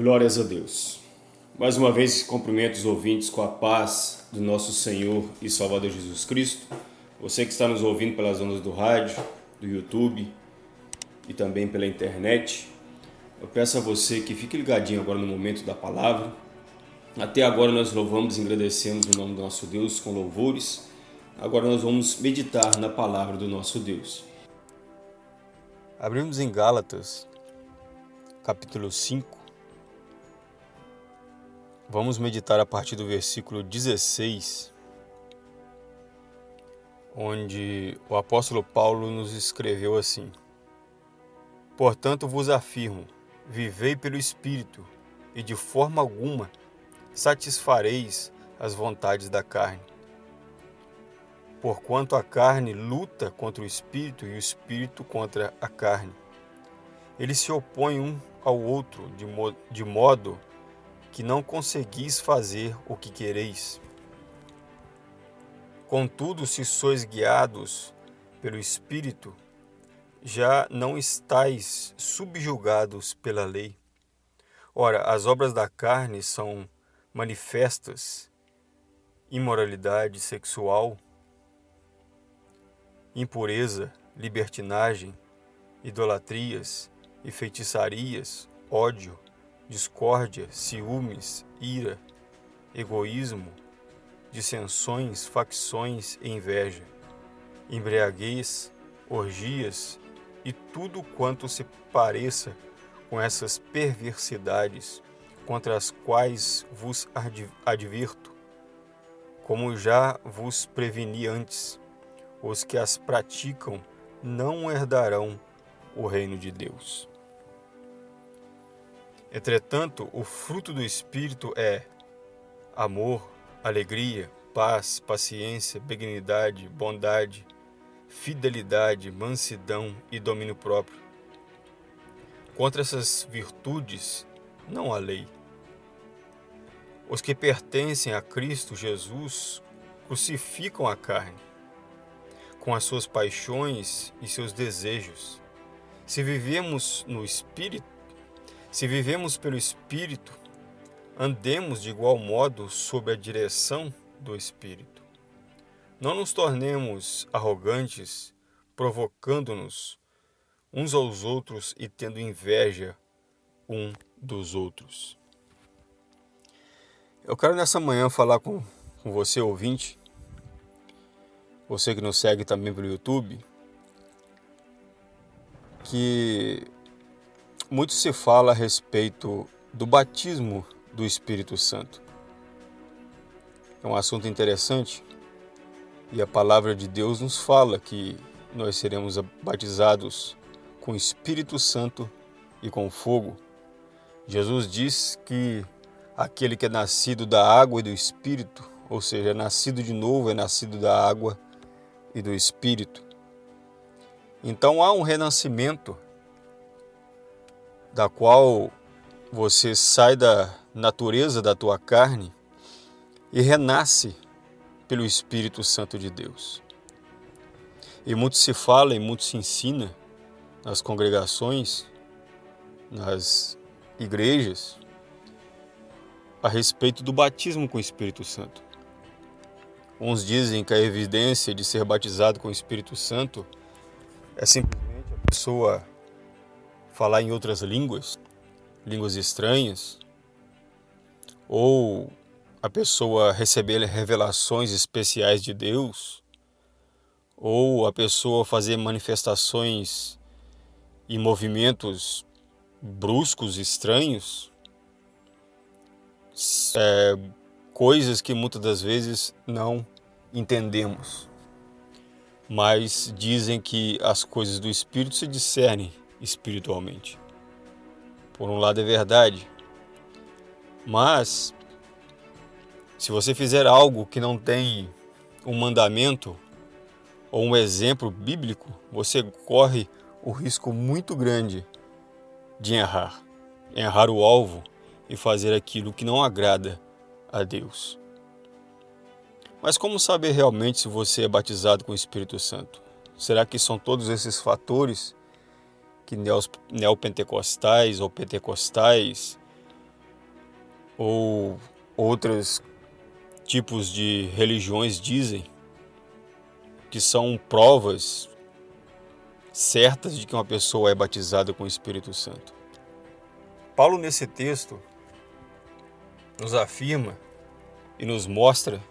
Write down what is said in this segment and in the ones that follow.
Glórias a Deus. Mais uma vez, cumprimento os ouvintes com a paz do nosso Senhor e Salvador Jesus Cristo. Você que está nos ouvindo pelas ondas do rádio, do YouTube e também pela internet, eu peço a você que fique ligadinho agora no momento da palavra. Até agora nós louvamos e agradecemos o nome do nosso Deus com louvores. Agora nós vamos meditar na palavra do nosso Deus. Abrimos em Gálatas, capítulo 5, Vamos meditar a partir do versículo 16, onde o apóstolo Paulo nos escreveu assim: Portanto vos afirmo, vivei pelo Espírito, e de forma alguma satisfareis as vontades da carne. Porquanto a carne luta contra o Espírito e o Espírito contra a carne. Eles se opõem um ao outro de, mo de modo que não conseguis fazer o que quereis. Contudo, se sois guiados pelo Espírito, já não estáis subjugados pela lei. Ora, as obras da carne são manifestas: imoralidade sexual, impureza, libertinagem, idolatrias e feitiçarias, ódio, discórdia, ciúmes, ira, egoísmo, dissensões, facções e inveja, embriaguez, orgias e tudo quanto se pareça com essas perversidades contra as quais vos advirto, como já vos preveni antes, os que as praticam não herdarão o reino de Deus. Entretanto, o fruto do Espírito é amor, alegria, paz, paciência, benignidade, bondade, fidelidade, mansidão e domínio próprio. Contra essas virtudes não há lei. Os que pertencem a Cristo Jesus crucificam a carne, com as suas paixões e seus desejos. Se vivemos no Espírito, se vivemos pelo Espírito, andemos de igual modo sob a direção do Espírito. Não nos tornemos arrogantes, provocando-nos uns aos outros e tendo inveja um dos outros. Eu quero nessa manhã falar com, com você, ouvinte, você que nos segue também pelo YouTube, que muito se fala a respeito do batismo do Espírito Santo. É um assunto interessante e a palavra de Deus nos fala que nós seremos batizados com o Espírito Santo e com fogo. Jesus diz que aquele que é nascido da água e do Espírito, ou seja, é nascido de novo, é nascido da água e do Espírito. Então há um renascimento da qual você sai da natureza da tua carne e renasce pelo Espírito Santo de Deus. E muito se fala e muito se ensina nas congregações, nas igrejas, a respeito do batismo com o Espírito Santo. Uns dizem que a evidência de ser batizado com o Espírito Santo é simplesmente a pessoa falar em outras línguas, línguas estranhas, ou a pessoa receber revelações especiais de Deus, ou a pessoa fazer manifestações e movimentos bruscos, estranhos, é, coisas que muitas das vezes não entendemos. Mas dizem que as coisas do Espírito se discernem espiritualmente. Por um lado é verdade, mas se você fizer algo que não tem um mandamento ou um exemplo bíblico, você corre o risco muito grande de errar, errar o alvo e fazer aquilo que não agrada a Deus. Mas como saber realmente se você é batizado com o Espírito Santo? Será que são todos esses fatores que neopentecostais ou pentecostais ou outros tipos de religiões dizem que são provas certas de que uma pessoa é batizada com o Espírito Santo. Paulo, nesse texto, nos afirma e nos mostra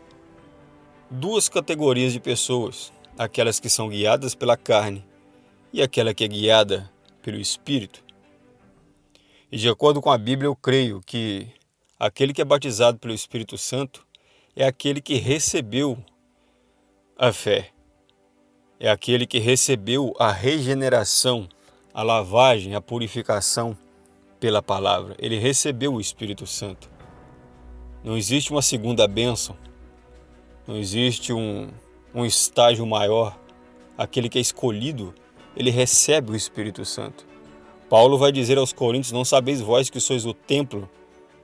duas categorias de pessoas: aquelas que são guiadas pela carne e aquela que é guiada pelo Espírito. E de acordo com a Bíblia, eu creio que aquele que é batizado pelo Espírito Santo é aquele que recebeu a fé, é aquele que recebeu a regeneração, a lavagem, a purificação pela palavra. Ele recebeu o Espírito Santo. Não existe uma segunda bênção, não existe um, um estágio maior. Aquele que é escolhido, ele recebe o Espírito Santo. Paulo vai dizer aos Coríntios: Não sabeis vós que sois o templo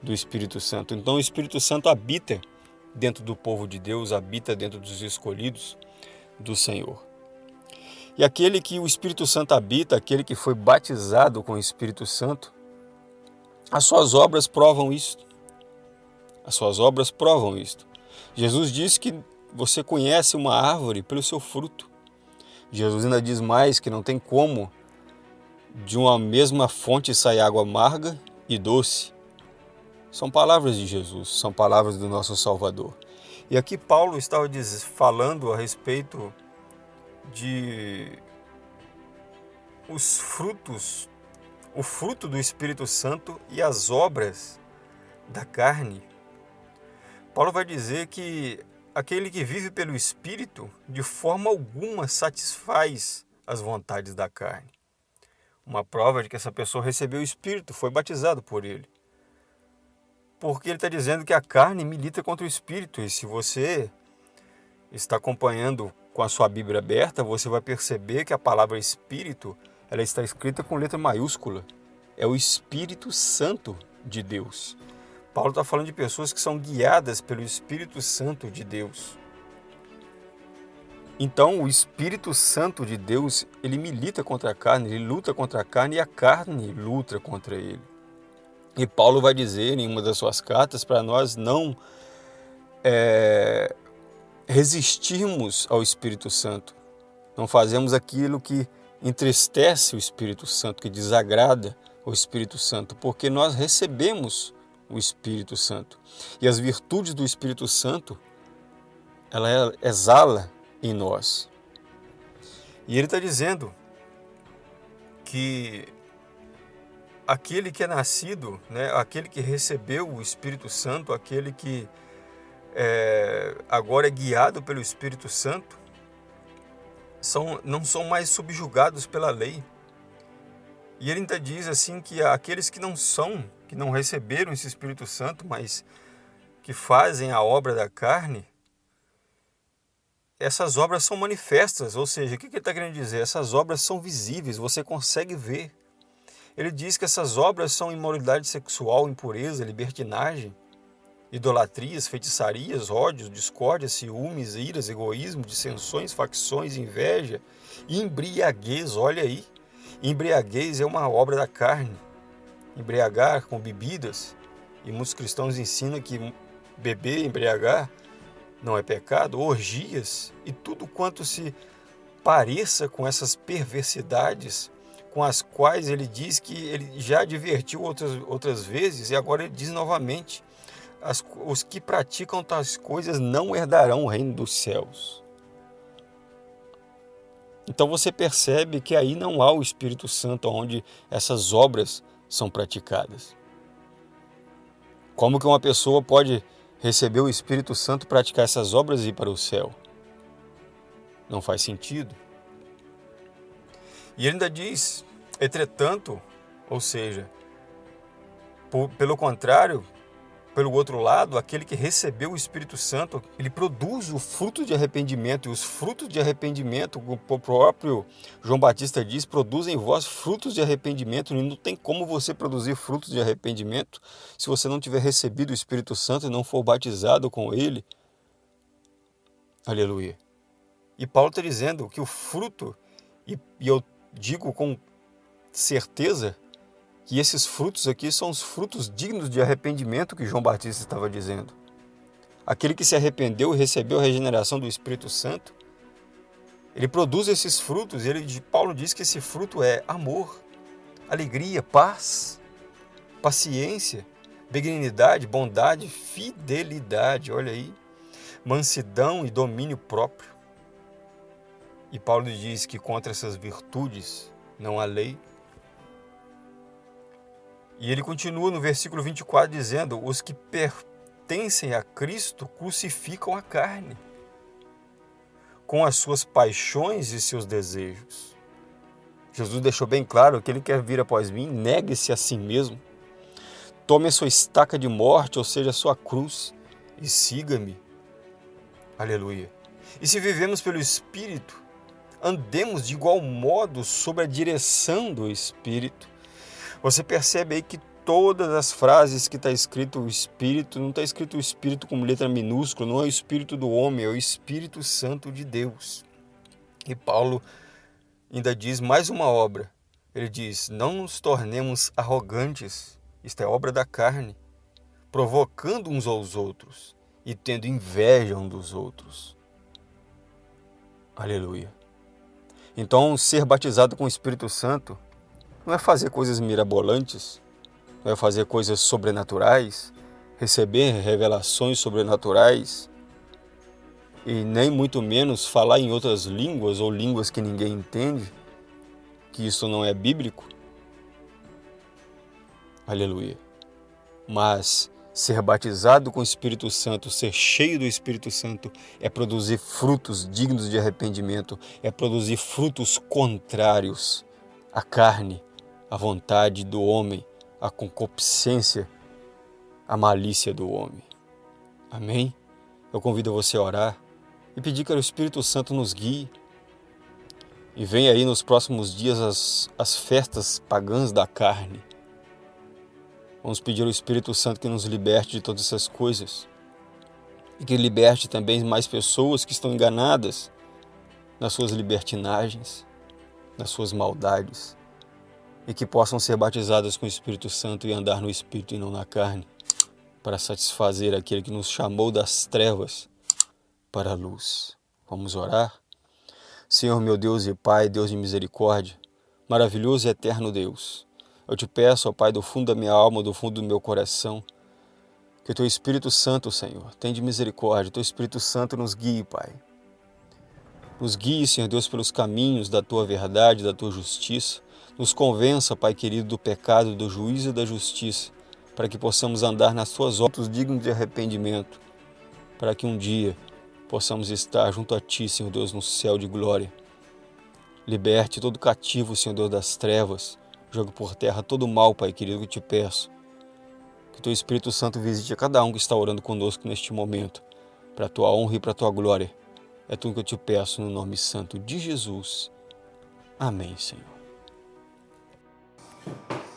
do Espírito Santo. Então o Espírito Santo habita dentro do povo de Deus, habita dentro dos escolhidos do Senhor. E aquele que o Espírito Santo habita, aquele que foi batizado com o Espírito Santo, as suas obras provam isto. As suas obras provam isto. Jesus disse que você conhece uma árvore pelo seu fruto. Jesus ainda diz mais que não tem como de uma mesma fonte sair água amarga e doce. São palavras de Jesus, são palavras do nosso Salvador. E aqui Paulo estava falando a respeito de os frutos, o fruto do Espírito Santo e as obras da carne Paulo vai dizer que aquele que vive pelo Espírito, de forma alguma satisfaz as vontades da carne. Uma prova de que essa pessoa recebeu o Espírito, foi batizado por ele. Porque ele está dizendo que a carne milita contra o Espírito, e se você está acompanhando com a sua Bíblia aberta, você vai perceber que a palavra Espírito ela está escrita com letra maiúscula. É o Espírito Santo de Deus. Paulo está falando de pessoas que são guiadas pelo Espírito Santo de Deus. Então, o Espírito Santo de Deus, ele milita contra a carne, ele luta contra a carne e a carne luta contra ele. E Paulo vai dizer em uma das suas cartas para nós não é, resistirmos ao Espírito Santo, não fazemos aquilo que entristece o Espírito Santo, que desagrada o Espírito Santo, porque nós recebemos o Espírito Santo. E as virtudes do Espírito Santo, ela exala em nós. E ele está dizendo que aquele que é nascido, né, aquele que recebeu o Espírito Santo, aquele que é, agora é guiado pelo Espírito Santo, são, não são mais subjugados pela lei. E ele ainda diz assim que aqueles que não são que não receberam esse Espírito Santo, mas que fazem a obra da carne, essas obras são manifestas, ou seja, o que ele está querendo dizer? Essas obras são visíveis, você consegue ver. Ele diz que essas obras são imoralidade sexual, impureza, libertinagem, idolatrias, feitiçarias, ódios, discórdia, ciúmes, iras, egoísmo, dissensões, facções, inveja, embriaguez, olha aí. Embriaguez é uma obra da carne. Embriagar com bebidas, e muitos cristãos ensinam que beber, embriagar, não é pecado, orgias e tudo quanto se pareça com essas perversidades com as quais ele diz que ele já advertiu outras, outras vezes e agora ele diz novamente: as, os que praticam tais coisas não herdarão o reino dos céus. Então você percebe que aí não há o Espírito Santo onde essas obras são praticadas. Como que uma pessoa pode receber o Espírito Santo, praticar essas obras e ir para o céu? Não faz sentido. E ele ainda diz, entretanto, ou seja, por, pelo contrário, pelo outro lado, aquele que recebeu o Espírito Santo, ele produz o fruto de arrependimento. E os frutos de arrependimento, o próprio João Batista diz, produzem em vós frutos de arrependimento. E não tem como você produzir frutos de arrependimento se você não tiver recebido o Espírito Santo e não for batizado com ele. Aleluia. E Paulo está dizendo que o fruto, e, e eu digo com certeza, que esses frutos aqui são os frutos dignos de arrependimento que João Batista estava dizendo. Aquele que se arrependeu e recebeu a regeneração do Espírito Santo, ele produz esses frutos, e ele, Paulo diz que esse fruto é amor, alegria, paz, paciência, benignidade, bondade, fidelidade, olha aí, mansidão e domínio próprio. E Paulo diz que contra essas virtudes não há lei. E ele continua no versículo 24 dizendo: Os que pertencem a Cristo crucificam a carne, com as suas paixões e seus desejos. Jesus deixou bem claro que ele quer vir após mim, negue-se a si mesmo, tome a sua estaca de morte, ou seja, a sua cruz, e siga-me. Aleluia. E se vivemos pelo Espírito, andemos de igual modo sob a direção do Espírito. Você percebe aí que todas as frases que está escrito o Espírito, não está escrito o Espírito com letra minúscula, não é o Espírito do homem, é o Espírito Santo de Deus. E Paulo ainda diz mais uma obra. Ele diz: Não nos tornemos arrogantes, isto é obra da carne, provocando uns aos outros e tendo inveja um dos outros. Aleluia. Então, ser batizado com o Espírito Santo não é fazer coisas mirabolantes, não é fazer coisas sobrenaturais, receber revelações sobrenaturais e nem muito menos falar em outras línguas ou línguas que ninguém entende, que isso não é bíblico. Aleluia. Mas ser batizado com o Espírito Santo, ser cheio do Espírito Santo, é produzir frutos dignos de arrependimento, é produzir frutos contrários à carne, à vontade do homem, à concupiscência, à malícia do homem. Amém? Eu convido você a orar e pedir que o Espírito Santo nos guie. E vem aí nos próximos dias as, as festas pagãs da carne Vamos pedir ao Espírito Santo que nos liberte de todas essas coisas e que liberte também mais pessoas que estão enganadas nas suas libertinagens, nas suas maldades e que possam ser batizadas com o Espírito Santo e andar no Espírito e não na carne, para satisfazer aquele que nos chamou das trevas para a luz. Vamos orar? Senhor meu Deus e Pai, Deus de misericórdia, maravilhoso e eterno Deus, eu te peço, ó Pai, do fundo da minha alma, do fundo do meu coração, que o Teu Espírito Santo, Senhor, tenha de misericórdia, o Teu Espírito Santo nos guie, Pai. Nos guie, Senhor Deus, pelos caminhos da Tua verdade, da Tua justiça. Nos convença, Pai querido, do pecado, do juízo e da justiça, para que possamos andar nas Tuas obras dignos de arrependimento, para que um dia possamos estar junto a Ti, Senhor Deus, no céu de glória. Liberte todo cativo, Senhor Deus, das trevas, Jogue por terra todo mal, Pai querido, que te peço. Que teu Espírito Santo visite a cada um que está orando conosco neste momento, para a tua honra e para a tua glória. É tudo que eu te peço no nome santo de Jesus. Amém, Senhor.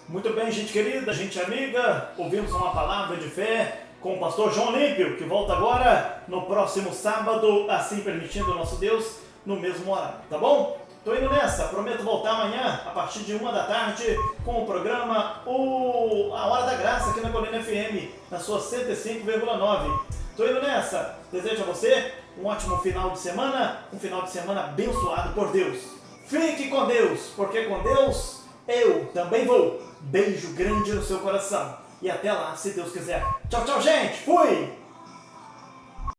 Muito bem, gente querida, gente amiga, ouvimos uma palavra de fé com o pastor João Olímpio, que volta agora no próximo sábado, assim permitindo o nosso Deus, no mesmo horário, tá bom? Tô indo nessa, prometo voltar amanhã, a partir de uma da tarde, com o programa o... A Hora da Graça, aqui na Colina FM, na sua 105,9. Tô indo nessa. Desejo a você um ótimo final de semana, um final de semana abençoado por Deus. Fique com Deus, porque com Deus eu também vou. Beijo grande no seu coração. E até lá, se Deus quiser. Tchau, tchau, gente. Fui!